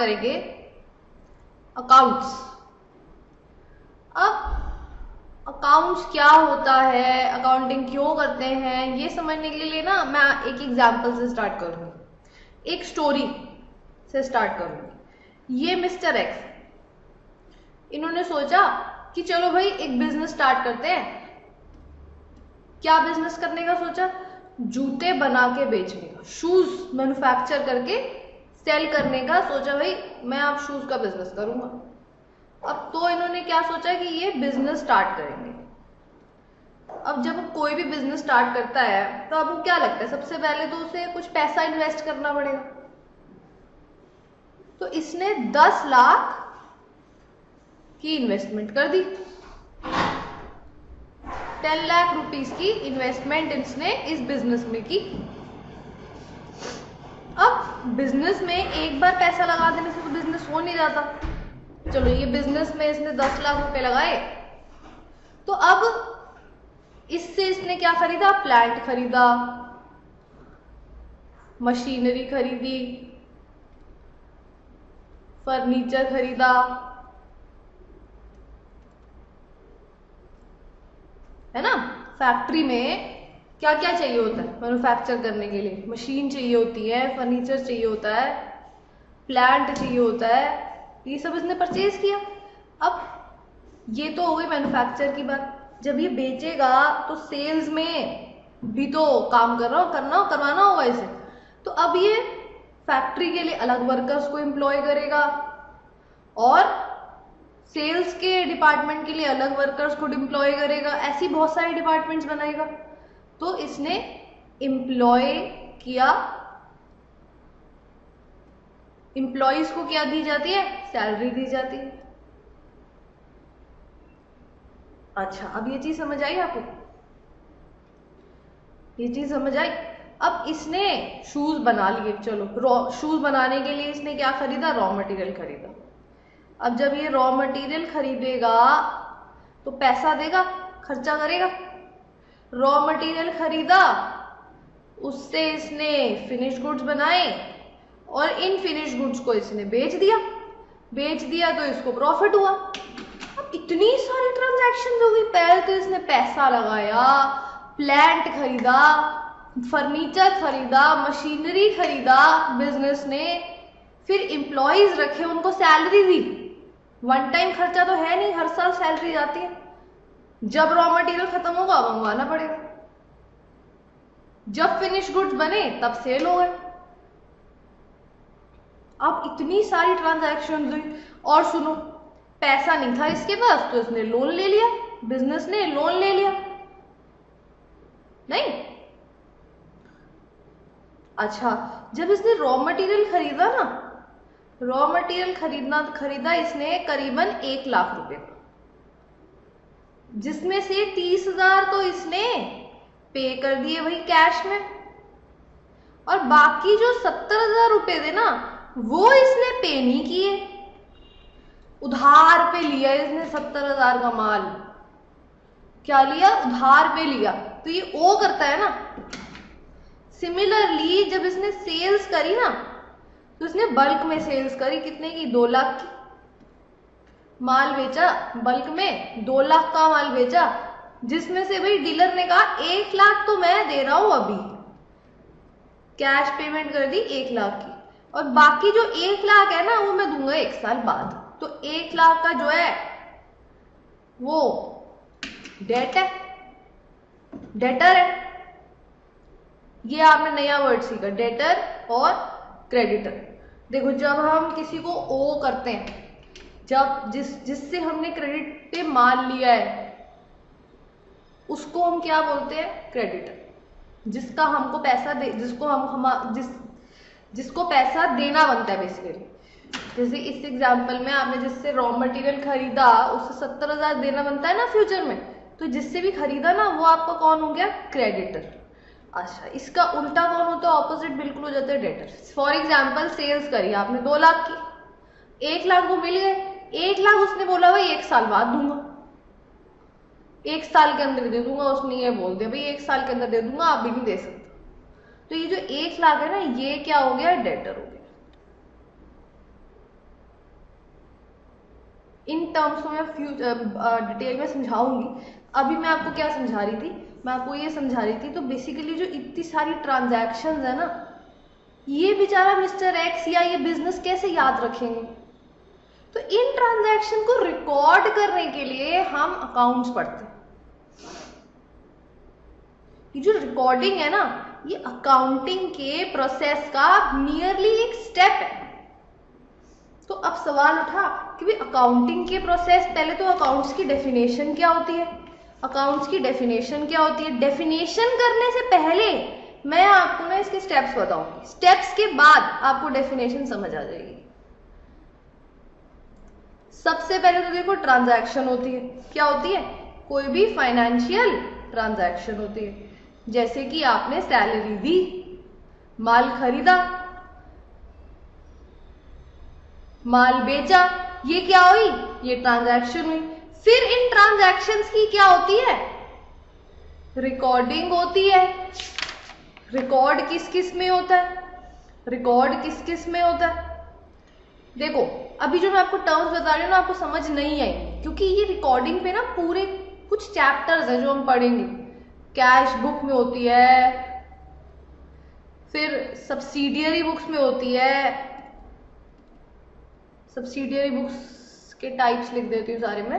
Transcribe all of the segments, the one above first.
करेंगे? अकाउंट्स अब अकाउंट्स क्या होता है? अकाउंटिंग क्यों करते हैं? ये समझने के लिए ना मैं एक एग्जांपल से स्टार्ट करूँगी। एक स्टोरी से स्टार्ट करूँगी। ये मिस्टर एक्स इन्होंने सोचा कि चलो भाई, एक बिज़नेस स्टार्ट करते हैं। क्या बिज़नेस करने का सोचा? जूते बना के बेचने का। शूज़ मैन्युफैक्चर करके सेल करने का सोचा, भाई, मैं आप शूज़ का बिज़नेस करूँगा। अब तो इन्होंने क्या सोचा कि ये बिज़नेस स्टार्ट करेंगे। अब जब कोई भी बिज़नेस स्टार्ट करता है तो आपको क्या लगता है? सबसे पहले तो उसे कुछ पैसा इन्वेस्ट करना पड़ेगा। तो इसने 10 लाख की इन्वेस्टमेंट कर दी। टेन लाख रुपीस की इन्वेस्टमेंट इसने इस बिज़नेस में की। बिज़नेस में एक बार पैसा लगा देने से तो बिज़नेस हो नहीं जाता। चलो, ये बिज़नेस में इसने दस लाख रुपए लगाए। तो अब इससे इसने क्या खरीदा? प्लांट खरीदा मशीनरी खरीदी फर्नीचर खरीदा। है ना? फैक्ट्री में क्या क्या चाहिए होता है मैनुफैक्चर करने के लिए? मशीन चाहिए होती है फर्नीचर चाहिए होता है प्लांट चाहिए होता है, ये सब इसने परचेज किया। अब ये तो हो गई मैनुफैक्चर की बात। जब ये बेचेगा तो सेल्स में भी तो काम कर रहा हो करना हो करवाना होगा इसे। तो अब ये फैक्ट्री के लिए अलग वर्कर्स को एम्प्लॉय करेगा और सेल्स के डिपार्टमेंट के लिए अलग वर्कर्स को डिप्लॉय करेगा। ऐसी बहुत सारे डिपार्टमेंट्स बनाएगा। तो इसने एम्प्लॉय किया। एम्प्लॉयज़ को क्या दी जाती है? सैलरी दी जाती है। अच्छा अब ये चीज़ समझ आई आपको? ये चीज़ समझ आई? अब इसने शूज़ बना लिए, चलो शूज़ बनाने के लिए इसने क्या खरीदा? रॉ मटेरियल खरीदा। अब जब ये रॉ मटेरियल खरीदेगा तो पैसा देगा? खर्चा करेगा? रॉ मटेरियल खरीदा, उससे इसने फिनिश गुड्स बनाए और इन फिनिश गुड्स को इसने बेच दिया। बेच दिया तो इसको प्रॉफिट हुआ। अब इतनी सारी ट्रांजैक्शन हो गई। पहले तो इसने पैसा लगाया प्लांट खरीदा फर्नीचर खरीदा मशीनरी खरीदा बिज़नेस ने। फिर एम्प्लॉयज़ रखे, उनको सैलरी दी। वन टाइम खर्चा तो है नहीं, हर साल सैलरी जाती है। जब रॉ मटेरियल खत्म होगा मंगवाना पड़ेगा। जब फिनिश गुड्स बने, तब सेल हो गए। अब इतनी सारी ट्रांजैक्शन हुई और सुनो, पैसा नहीं था इसके पास तो इसने लोन ले लिया बिज़नेस ने लोन ले लिया। नहीं? अच्छा जब इसने रॉ मटेरियल खरीदा ना रॉ मटेरियल खरीदना, खरीदा इसने करीबन एक लाख रुपए। का जिसमें से तीस हज़ार तो इसने पे कर दिए वही कैश में। और बाकी जो सत्तर हज़ार रुपए थे ना, वो इसने पे नहीं किए। उधार पे लिया इसने सत्तर हज़ार का माल। क्या लिया? उधार पे लिया। तो ये ओ करता है ना। सिमिलरली जब इसने सेल्स करी ना तो उसने बल्क में सेल्स करी। कितने की? दो लाख की। माल बेचा बल्क में दो लाख का माल बेचा। जिसमें से भाई डीलर ने कहा, एक लाख तो मैं दे रहा हूँ अभी। कैश पेमेंट कर दी एक लाख की। और बाकी जो एक लाख है ना, वो मैं दूँगा एक साल बाद। तो एक लाख का जो है, वो डेट है। डेटर है। ये आपने नया वर्ड सीखा डेटर और क्रेडिटर देखो, जब हम किसी को ओ करते हैं जब जिस, जिससे हमने क्रेडिट पे माल लिया है, उसको हम क्या बोलते हैं? क्रेडिटर जिसका हमको पैसा दे, जिसको हम हम, जिस, जिसको पैसा देना बनता है बेसिकली जैसे इस एग्ज़ाम्पल में आपने जिससे रॉ मटेरियल खरीदा, उससे सत्तर हज़ार देना बनता है ना फ्यूचर में? तो जिससे भी खरीदा ना, वो आपका कौन हो गया? क्रेडिटर अच्छा इसका उल्टा कौन होता है ऑपोजिट बिल्कुल हो जाता है डेटर फॉर एग्ज़ाम्पल सेल्स करी आपने, दो लाख की। एक लाख वो मिल गए एक लाख उसने बोला, भाई, एक साल बाद दूँगा। एक साल के अंदर दे दूँगा, उसने ये बोल दिया, भाई, एक साल के अंदर दे दूँगा, आप भी नहीं दे सकते। तो ये जो एक लाख है ना, ये क्या हो गया? डेटर हो गया। इन टर्म्स को मैं फ्यूचर डिटेल में समझाऊँगी। अभी मैं आपको क्या समझा रही थी? मैं आपको ये समझा रही थी तो बेसिकली जो इतनी सारी ट्रांजैक्शन है ना, ये बेचारा मिस्टर एक्स या ये बिज़नेस कैसे याद रखेंगे? तो इन ट्रांजैक्शन को रिकॉर्ड करने के लिए हम अकाउंट्स पढ़ते ये जो रिकॉर्डिंग है ना, ये अकाउंटिंग के प्रोसेस का नियरली एक स्टेप है। तो अब सवाल उठा कि भाई अकाउंटिंग के प्रोसेस पहले तो अकाउंट्स की डेफिनेशन क्या होती है? अकाउंट्स की डेफिनेशन क्या होती है? डेफिनेशन करने से पहले मैं आपको ना इसके स्टेप्स बताऊँगी। स्टेप्स के बाद आपको डेफिनेशन समझ आ जाएगी। सबसे पहले तो देखो ट्रांजैक्शन होती है। क्या होती है? कोई भी फाइनेंशियल ट्रांजैक्शन होती है। जैसे कि आपने सैलरी दी, माल खरीदा, माल बेचा, ये क्या हुई? ये ट्रांजैक्शन हुई। फिर इन ट्रांजैक्शंस की क्या होती है? रिकॉर्डिंग होती है। रिकॉर्ड किस किसमें होता है? रिकॉर्ड किस किसमें होता है? देखो अभी जो मैं आपको टर्म्स बता रही हूँ ना, आपको समझ नहीं आई। क्योंकि ये रिकॉर्डिंग पे ना पूरे कुछ चैप्टर्स हैं जो हम पढ़ेंगे। कैश बुक में होती है, फिर सब्सिडियरी बुक्स में होती है। सब्सिडियरी बुक्स के टाइप्स लिख देती हूँ सारे में।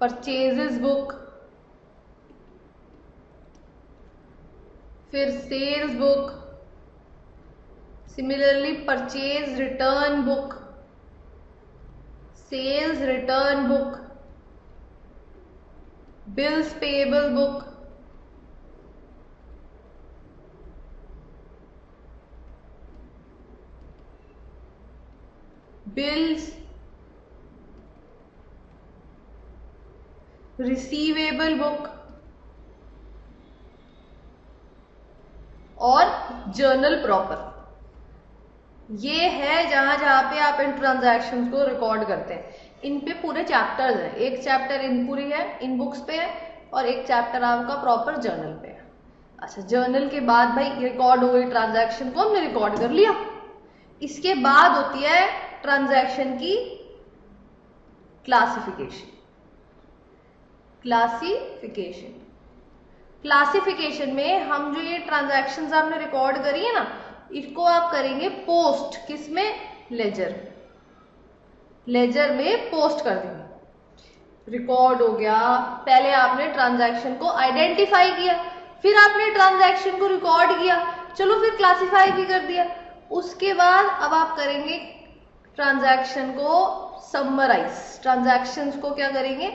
परचेजेस बुक फिर sales book similarly purchase return book sales return book bills payable book bills receivable book और जर्नल प्रॉपर ये है जहाँ जहाँ पे आप इन ट्रांजैक्शंस को रिकॉर्ड करते हैं। इन पे पूरे चैप्टर्स हैं। एक चैप्टर इन पूरी है इन बुक्स पे है, और एक चैप्टर आपका प्रॉपर जर्नल पे है। अच्छा जर्नल के बाद भाई रिकॉर्ड हो गई ट्रांजैक्शन को हमने रिकॉर्ड कर लिया। इसके बाद होती है ट्रांजैक्शन की क्लासिफिकेशन क्लासिफिकेशन क्लासिफिकेशन में हम जो ये ट्रांजैक्शन आपने रिकॉर्ड करी है ना इसको आप करेंगे पोस्ट किसमें? लेजर लेजर में पोस्ट कर देंगे। रिकॉर्ड हो गया। पहले आपने ट्रांजैक्शन को आइडेंटिफाई किया फिर आपने ट्रांजैक्शन को रिकॉर्ड किया। चलो फिर क्लासिफाई भी कर दिया। उसके बाद अब आप करेंगे ट्रांजैक्शन को समराइज ट्रांजैक्शंस को क्या करेंगे?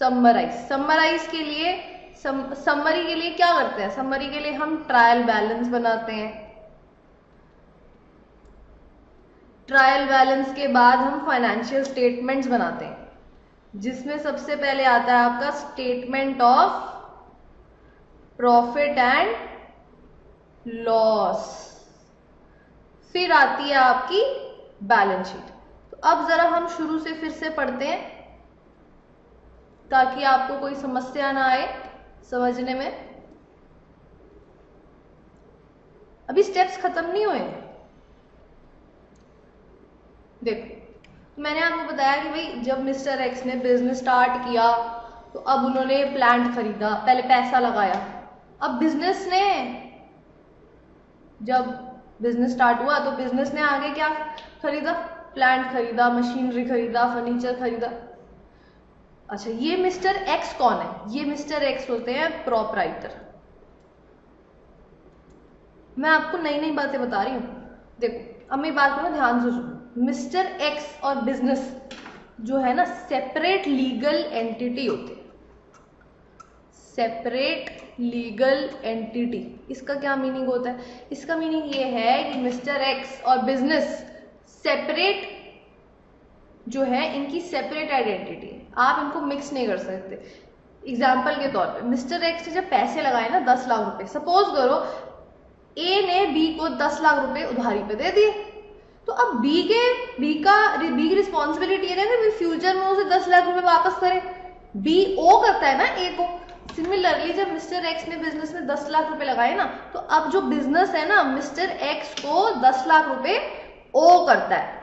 समराइज समराइज के लिए सम, समरी के लिए क्या करते हैं? समरी के लिए हम ट्रायल बैलेंस बनाते हैं। ट्रायल बैलेंस के बाद हम फाइनेंशियल स्टेटमेंट्स बनाते हैं। जिसमें सबसे पहले आता है आपका statement of profit and loss फिर आती है आपकी बैलेंस शीट तो अब जरा हम शुरू से फिर से पढ़ते हैं, ताकि आपको कोई समस्या ना आए समझने में। अभी स्टेप्स खत्म नहीं हुए देखो, मैंने आपको बताया कि भाई, जब मिस्टर एक्स ने बिज़नेस स्टार्ट किया तो अब उन्होंने प्लांट खरीदा, पहले पैसा लगाया। अब बिज़नेस ने, जब बिज़नेस स्टार्ट हुआ तो बिज़नेस ने आगे क्या खरीदा? प्लांट खरीदा मशीनरी खरीदा फर्नीचर खरीदा। अच्छा ये मिस्टर एक्स कौन है? ये मिस्टर एक्स होते हैं प्रोपराइटर मैं आपको नई नई बातें बता रही हूँ। देखो, अब मेरी बात को ना ध्यान से सुनो। मिस्टर एक्स और बिज़नेस जो है ना, सेपरेट लीगल एंटिटी होते हैं। Separate legal entity. इसका क्या मीनिंग होता है? इसका मीनिंग ये है कि मिस्टर एक्स और बिज़नेस सेपरेट जो है, इनकी सेपरेट आइडेंटिटी है। आप इनको मिक्स नहीं कर सकते। एग्ज़ाम्पल के तौर पे, मिस्टर एक्स ने जब पैसे लगाए ना दस लाख रुपए, सपोज़ करो ए ने बी को दस लाख रुपए उधारी पे दे दिए। तो अब बी के बी का बी की रिस्पॉन्सिबिलिटी है ना फ्यूचर में उसे दस लाख रुपए वापस करे। बी ओ करता है ना ए को। सिमिलरली जब मिस्टर एक्स ने बिज़नेस में दस लाख रुपए लगाए ना तो अब जो बिज़नेस है ना मिस्टर एक्स को दस लाख रुपए ओ करता है।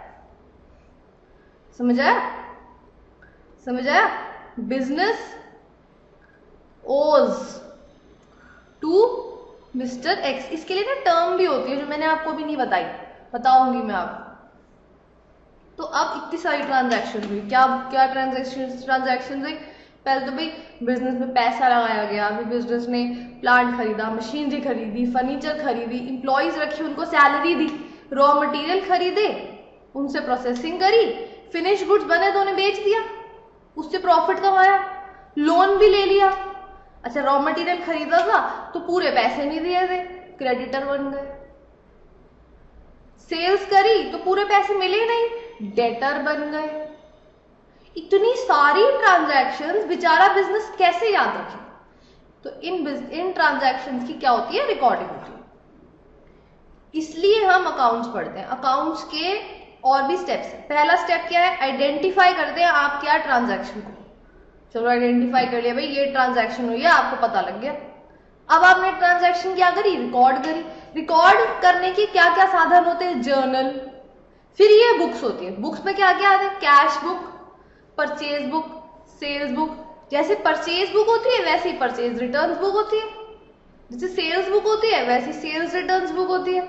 समझ? आया समझ? आया business owes to mister X इसके लिए ना टर्म भी होती है जो मैंने आपको भी नहीं बताई। बताऊँगी मैं आपको तो अब इतनी सारी ट्रांजैक्शन हुई। क्या क्या ट्रांजैक्शन ट्रांजैक्शन हुई? पहले तो भाई बिज़नेस में पैसा लगाया गया फिर बिज़नेस ने प्लांट खरीदा मशीनरी खरीदी फर्नीचर खरीदी इंप्लॉयज रखी, उनको सैलरी दी रॉ मटेरियल खरीदे, उनसे प्रोसेसिंग करी फिनिश गुड्स बने तो उन्हें बेच दिया, उससे प्रॉफिट कमाया लोन भी ले लिया। अच्छा रॉ मटेरियल खरीदा था तो पूरे पैसे नहीं दिए थे क्रेडिटर बन गए। सेल्स करी तो पूरे पैसे मिले नहीं। डेटर बन गए। इतनी सारी ट्रांजैक्शंस बेचारा बिज़नेस कैसे याद रखे? तो इन इन ट्रांजैक्शंस की क्या होती है? रिकॉर्डिंग होती है। इसलिए हम अकाउंट्स पढ़ते हैं। अकाउंट्स के और भी स्टेप्स पहला स्टेप क्या है? आइडेंटिफाई करते हैं आप क्या ट्रांजैक्शन को। चलो आइडेंटिफाई कर लिया भाई, ये ट्रांजैक्शन हुई है, आपको पता लग गया। अब आपने ट्रांजैक्शन क्या करी? रिकॉर्ड करी। रिकॉर्ड करने के क्या क्या साधन होते हैं? जर्नल फिर ये बुक्स होती है। बुक्स में क्या क्या आते हैं? Cash book purchase book sales book जैसे परचेज बुक होती है, वैसी परचेज रिटर्न बुक होती है। जैसे सेल्स बुक होती है, वैसी सेल्स रिटर्न बुक होती है।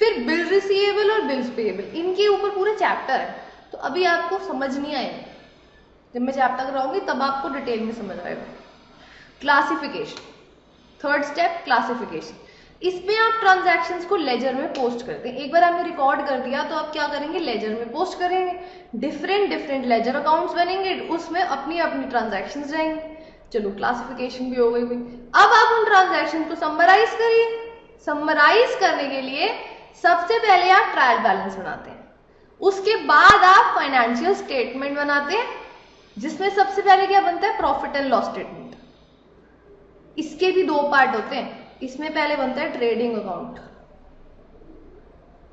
फिर बिल रिसीवेबल और बिल्स पेएबल इनके ऊपर पूरे चैप्टर है। तो अभी आपको समझ नहीं आएगा जब मैं चैप्टर कराऊँगी, तब आपको डिटेल में समझ आएगा। क्लासिफिकेशन थर्ड स्टेप क्लासिफिकेशन इसमें आप ट्रांजैक्शंस को लेजर में पोस्ट करते हैं एक बार आपने रिकॉर्ड कर दिया तो आप क्या करेंगे? लेजर में पोस्ट करेंगे। डिफरेंट डिफरेंट लेजर अकाउंट्स बनेंगे। उसमें अपनी अपनी ट्रांजैक्शन रहेंगे चलो क्लासिफिकेशन भी हो गई हुई अब आप उन ट्रांजैक्शन को समराइज करिए। समराइज करने के लिए सबसे पहले आप ट्रायल बैलेंस बनाते हैं। उसके बाद आप फाइनेंशियल स्टेटमेंट बनाते हैं, जिसमें सबसे पहले क्या बनता है? प्रॉफिट एंड लॉस स्टेटमेंट इसके भी दो पार्ट होते हैं। इसमें पहले बनता है ट्रेडिंग अकाउंट।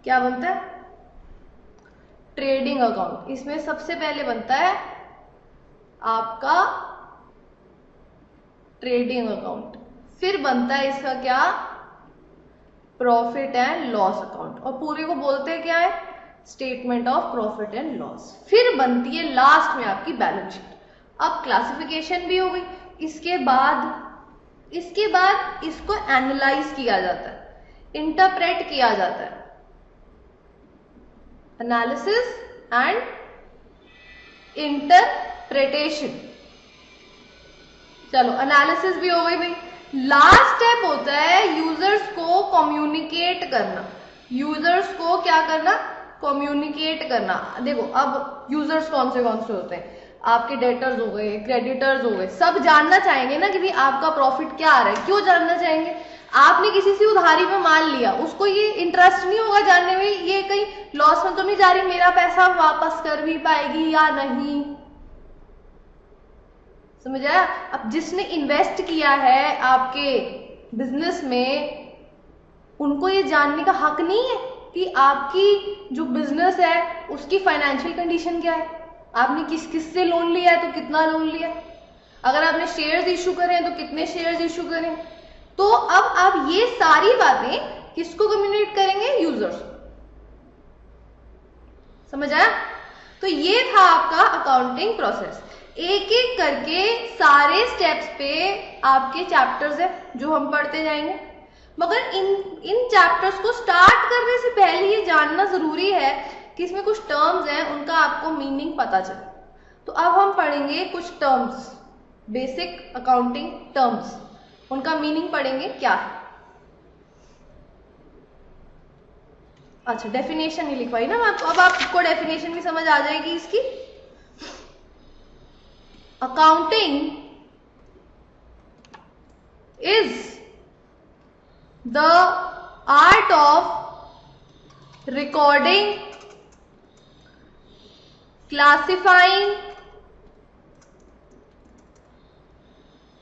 क्या बनता है? Trading account. इसमें सबसे पहले बनता है आपका ट्रेडिंग अकाउंट। फिर बनता है इसका क्या? Profit and loss account. और पूरे को बोलते हैं क्या है? Statement of profit and loss. फिर बनती है लास्ट में आपकी बैलेंस शीट। अब क्लासिफिकेशन भी हो गई। इसके बाद इसके बाद इसको एनालाइज किया जाता है इंटरप्रेट किया जाता है। एनालिसिस एंड इंटरप्रेटेशन चलो एनालिसिस भी हो गई भाई। लास्ट स्टेप होता है यूज़र्स को कम्युनिकेट करना। यूज़र्स को क्या करना? कम्युनिकेट करना। देखो, अब यूज़र्स कौन से कौन से होते हैं? आपके डेटर्स हो गए क्रेडिटर्स हो गए, सब जानना चाहेंगे ना कि भाई आपका प्रॉफिट क्या आ रहा है, क्यों जानना चाहेंगे? आपने किसी से उधारी में माल लिया, उसको ये इंटरेस्ट नहीं होगा जानने में, ये कहीं लॉस में तो नहीं जा रही, मेरा पैसा वापस कर भी पाएगी या नहीं? समझ आया? अब जिसने इन्वेस्ट किया है आपके बिज़नेस में, उनको ये जानने का हक नहीं है कि आपकी जो बिज़नेस है, उसकी फाइनेंशियल कंडीशन क्या है? आपने किस किस से लोन लिया है? तो कितना लोन लिया अगर आपने शेयर्स इशू करे तो कितने शेयर्स इशू करें तो अब आप ये सारी बातें किसको कम्युनिकेट करेंगे? यूज़र्स समझ आया? तो ये था आपका अकाउंटिंग प्रोसेस एक एक करके सारे स्टेप्स पे आपके चैप्टर्स है, जो हम पढ़ते जाएँगे। मगर इन इन चैप्टर्स को स्टार्ट करने से पहले ये जानना ज़रूरी है कि इसमें कुछ टर्म्स हैं, उनका आपको मीनिंग पता चले। तो अब हम पढ़ेंगे कुछ टर्म्स बेसिक अकाउंटिंग टर्म्स उनका मीनिंग पढ़ेंगे क्या? है अच्छा डेफिनेशन नहीं लिखवाई ना आपको। अब आपको डेफिनेशन भी समझ आ जाएगी इसकी। Accounting is the art of recording classifying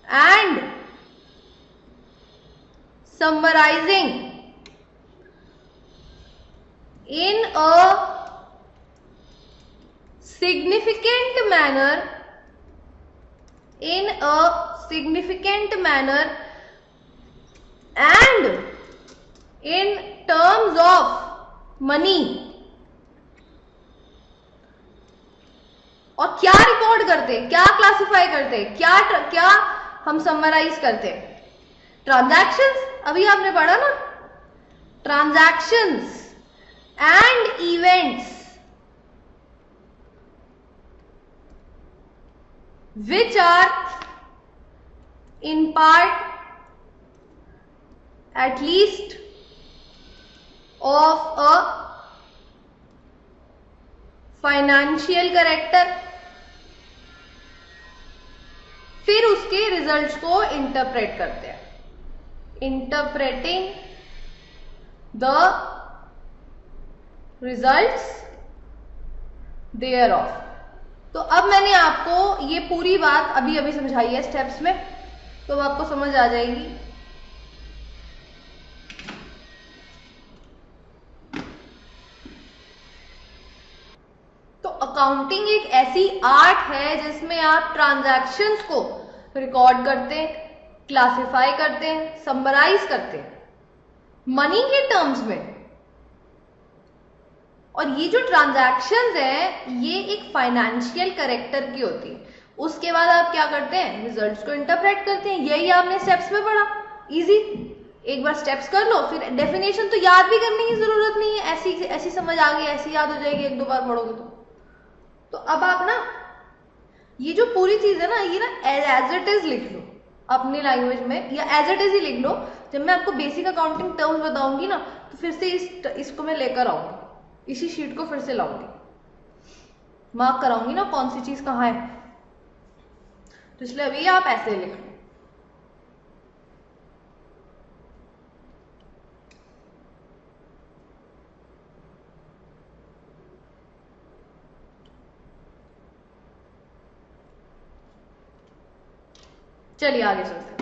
and summarizing in a significant manner in a significant manner and in terms of money और क्या रिकॉर्ड करते, क्या क्लासिफाई करते, क्या क्या हम समराइज करते? ट्रांजैक्शंस अभी आपने पढ़ा ना? Transactions and events which are in part at least of a financial फिर उसके रिजल्ट्स को इंटरप्रेट करते हैं। Interpreting the results thereof तो अब मैंने आपको ये पूरी बात अभी अभी समझाई है स्टेप्स में तो आपको समझ आ जाएगी। तो अकाउंटिंग ऐसी आर्ट है जिसमें आप ट्रांजैक्शंस को रिकॉर्ड करते हैं क्लासिफाई करते हैं समराइज करते हैं। मनी के टर्म्स में। और ये जो ट्रांजैक्शन है, ये एक फाइनेंशियल करेक्टर की होती है। उसके बाद आप क्या करते हैं? रिजल्ट्स को इंटरप्रेट करते हैं। यही आपने स्टेप्स में पढ़ा। इजी एक बार स्टेप्स कर लो, फिर डेफिनेशन तो याद भी करने की ज़रूरत नहीं है। ऐसी ऐसी समझ आ गई, ऐसी याद हो जाएगी, एक दो बार पढ़ोगे तो। तो अब आप ना, ये जो पूरी चीज़ है ना, ये ना एज इट इज़ लिख लो अपनी लैंग्वेज में, या एज इट इज़ ही लिख लो। जब मैं आपको बेसिक अकाउंटिंग टर्म्स बताऊँगी ना तो फिर से इस इसको मैं लेकर आऊँगी। इसी शीट को फिर से लाऊँगी। मार्क कराऊँगी ना कौन सी चीज़ कहाँ है। तो इसलिए अभी आप ऐसे लिख लो। चलिए आगे चलते